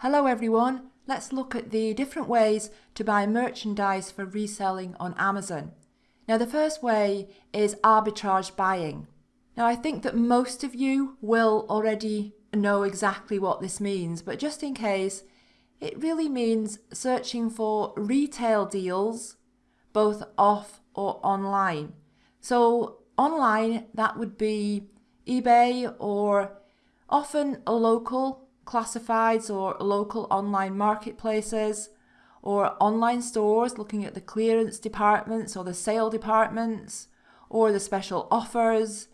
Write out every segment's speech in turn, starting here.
Hello everyone, let's look at the different ways to buy merchandise for reselling on Amazon. Now the first way is arbitrage buying. Now I think that most of you will already know exactly what this means, but just in case, it really means searching for retail deals both off or online. So online that would be eBay or often a local classifieds or local online marketplaces or online stores looking at the clearance departments or the sale departments or the special offers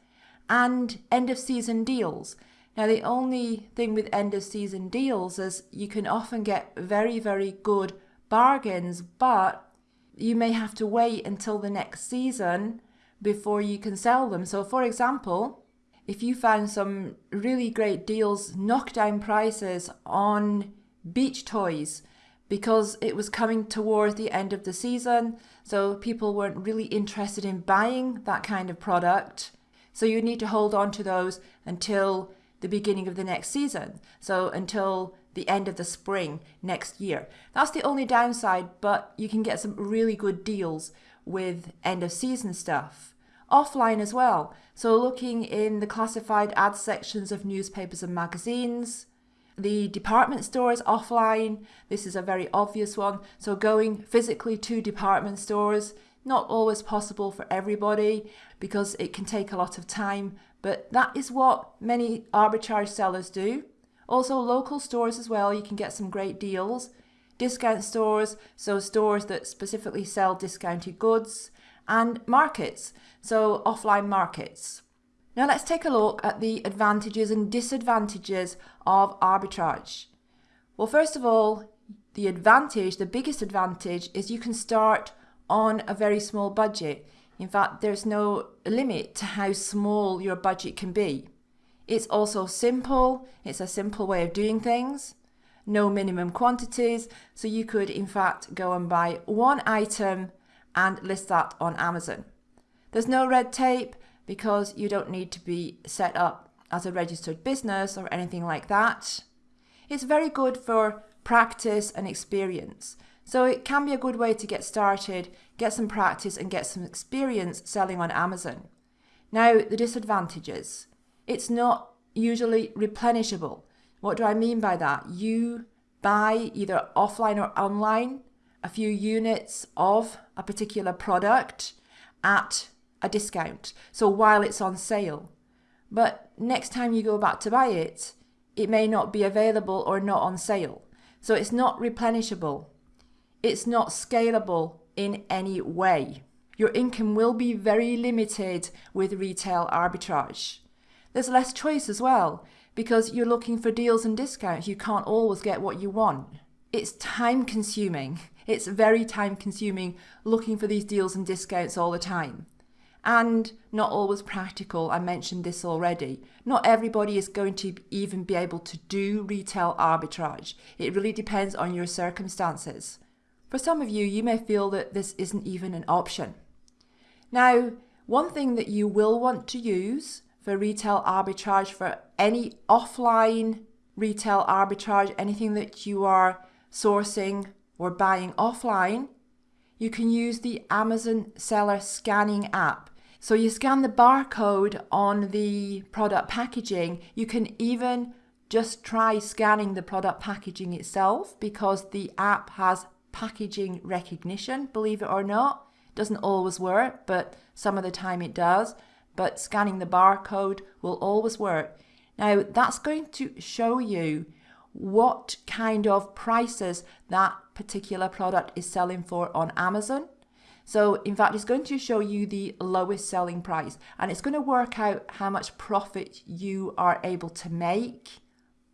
and end of season deals. Now the only thing with end of season deals is you can often get very very good bargains but you may have to wait until the next season before you can sell them. So for example, if you found some really great deals, knockdown prices on beach toys because it was coming towards the end of the season, so people weren't really interested in buying that kind of product. So you need to hold on to those until the beginning of the next season. So until the end of the spring next year. That's the only downside, but you can get some really good deals with end of season stuff offline as well. So looking in the classified ad sections of newspapers and magazines, the department stores offline, this is a very obvious one. So going physically to department stores, not always possible for everybody because it can take a lot of time, but that is what many arbitrage sellers do. Also local stores as well, you can get some great deals. Discount stores, so stores that specifically sell discounted goods and markets, so offline markets. Now let's take a look at the advantages and disadvantages of arbitrage. Well, first of all, the advantage, the biggest advantage, is you can start on a very small budget. In fact, there's no limit to how small your budget can be. It's also simple, it's a simple way of doing things, no minimum quantities, so you could in fact go and buy one item and list that on Amazon. There's no red tape because you don't need to be set up as a registered business or anything like that. It's very good for practice and experience. So it can be a good way to get started, get some practice and get some experience selling on Amazon. Now, the disadvantages. It's not usually replenishable. What do I mean by that? You buy either offline or online a few units of a particular product at a discount. So while it's on sale. But next time you go back to buy it, it may not be available or not on sale. So it's not replenishable. It's not scalable in any way. Your income will be very limited with retail arbitrage. There's less choice as well because you're looking for deals and discounts. You can't always get what you want. It's time consuming it's very time consuming looking for these deals and discounts all the time. And not always practical, I mentioned this already. Not everybody is going to even be able to do retail arbitrage. It really depends on your circumstances. For some of you, you may feel that this isn't even an option. Now, one thing that you will want to use for retail arbitrage, for any offline retail arbitrage, anything that you are sourcing or buying offline, you can use the Amazon Seller Scanning app. So you scan the barcode on the product packaging. You can even just try scanning the product packaging itself because the app has packaging recognition, believe it or not. Doesn't always work, but some of the time it does. But scanning the barcode will always work. Now that's going to show you what kind of prices that particular product is selling for on Amazon. So in fact, it's going to show you the lowest selling price and it's going to work out how much profit you are able to make,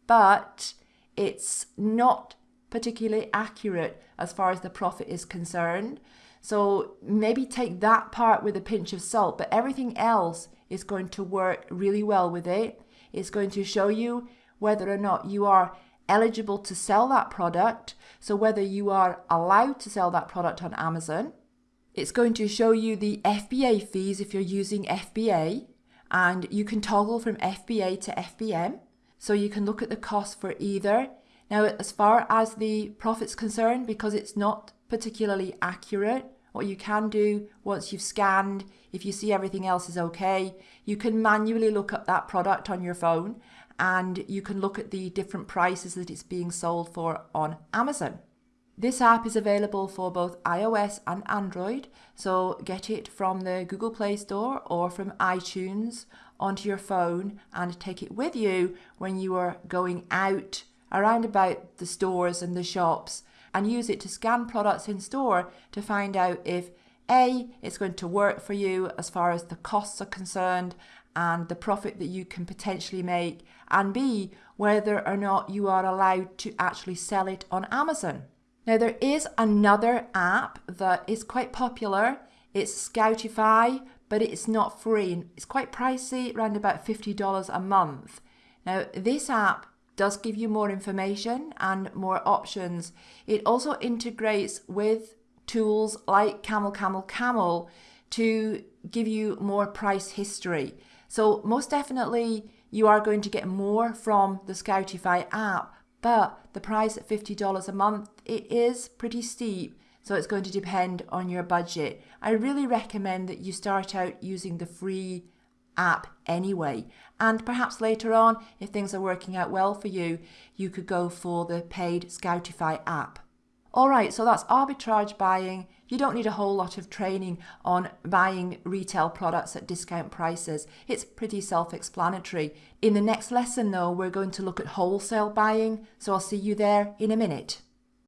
but it's not particularly accurate as far as the profit is concerned. So maybe take that part with a pinch of salt, but everything else is going to work really well with it. It's going to show you whether or not you are eligible to sell that product. So whether you are allowed to sell that product on Amazon, it's going to show you the FBA fees if you're using FBA and you can toggle from FBA to FBM. So you can look at the cost for either. Now, as far as the profit's concerned, because it's not particularly accurate, what you can do once you've scanned, if you see everything else is okay, you can manually look up that product on your phone and you can look at the different prices that it's being sold for on Amazon. This app is available for both iOS and Android, so get it from the Google Play Store or from iTunes onto your phone and take it with you when you are going out around about the stores and the shops and use it to scan products in store to find out if A, it's going to work for you as far as the costs are concerned and the profit that you can potentially make, and B, whether or not you are allowed to actually sell it on Amazon. Now, there is another app that is quite popular. It's Scoutify, but it's not free. And it's quite pricey, around about $50 a month. Now, this app does give you more information and more options. It also integrates with tools like Camel Camel Camel to give you more price history. So most definitely you are going to get more from the Scoutify app, but the price at $50 a month, it is pretty steep. So it's going to depend on your budget. I really recommend that you start out using the free app anyway. And perhaps later on, if things are working out well for you, you could go for the paid Scoutify app. All right, so that's arbitrage buying. You don't need a whole lot of training on buying retail products at discount prices. It's pretty self explanatory. In the next lesson, though, we're going to look at wholesale buying, so I'll see you there in a minute.